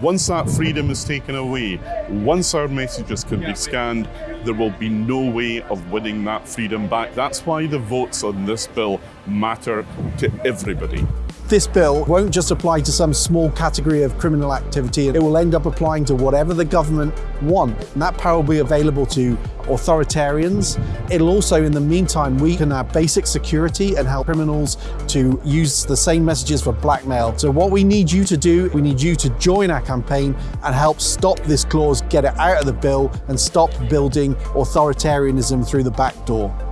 Once that freedom is taken away, once our messages can be scanned, there will be no way of winning that freedom back. That's why the votes on this bill matter to everybody. This bill won't just apply to some small category of criminal activity, it will end up applying to whatever the government want. And that power will be available to authoritarians. It'll also, in the meantime, weaken our basic security and help criminals to use the same messages for blackmail. So what we need you to do, we need you to join our campaign and help stop this clause, get it out of the bill and stop building authoritarianism through the back door.